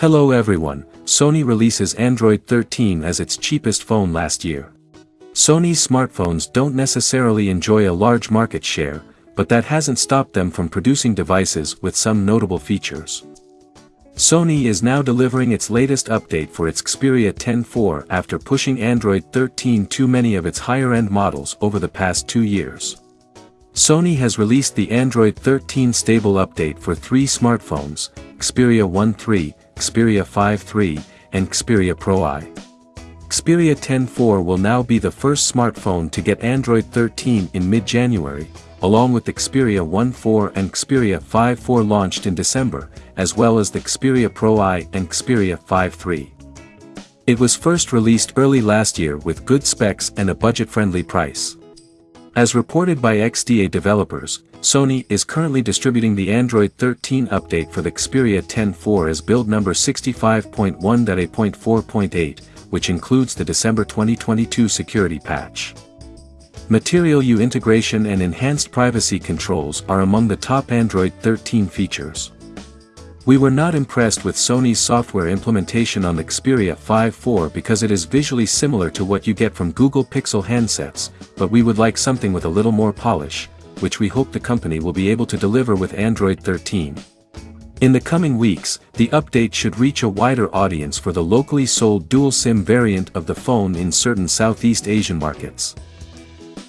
Hello everyone, Sony releases Android 13 as its cheapest phone last year. Sony's smartphones don't necessarily enjoy a large market share, but that hasn't stopped them from producing devices with some notable features. Sony is now delivering its latest update for its Xperia 10 after pushing Android 13 too many of its higher-end models over the past two years. Sony has released the Android 13 stable update for three smartphones, Xperia 1 III, Xperia 5 III, and Xperia Pro I. Xperia 10 will now be the first smartphone to get Android 13 in mid-January, along with Xperia 1 IV and Xperia 5 IV launched in December, as well as the Xperia Pro I and Xperia 5 III. It was first released early last year with good specs and a budget-friendly price. As reported by XDA developers, Sony is currently distributing the Android 13 update for the Xperia 10 as build number 65.1.8.4.8, which includes the December 2022 security patch. Material You integration and enhanced privacy controls are among the top Android 13 features. We were not impressed with Sony's software implementation on the Xperia 5 IV because it is visually similar to what you get from Google Pixel handsets, but we would like something with a little more polish, which we hope the company will be able to deliver with Android 13. In the coming weeks, the update should reach a wider audience for the locally sold dual SIM variant of the phone in certain Southeast Asian markets.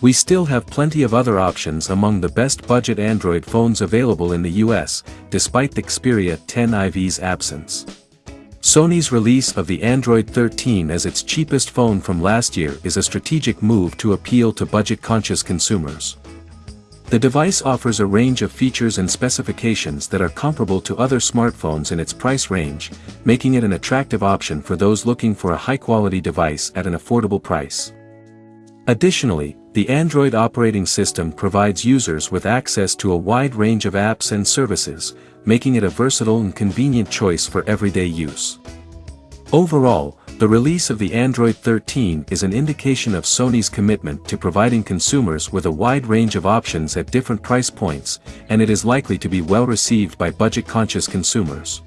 We still have plenty of other options among the best budget Android phones available in the US, despite the Xperia 10 IV's absence. Sony's release of the Android 13 as its cheapest phone from last year is a strategic move to appeal to budget-conscious consumers. The device offers a range of features and specifications that are comparable to other smartphones in its price range, making it an attractive option for those looking for a high-quality device at an affordable price. Additionally, the Android operating system provides users with access to a wide range of apps and services, making it a versatile and convenient choice for everyday use. Overall, the release of the Android 13 is an indication of Sony's commitment to providing consumers with a wide range of options at different price points, and it is likely to be well received by budget-conscious consumers.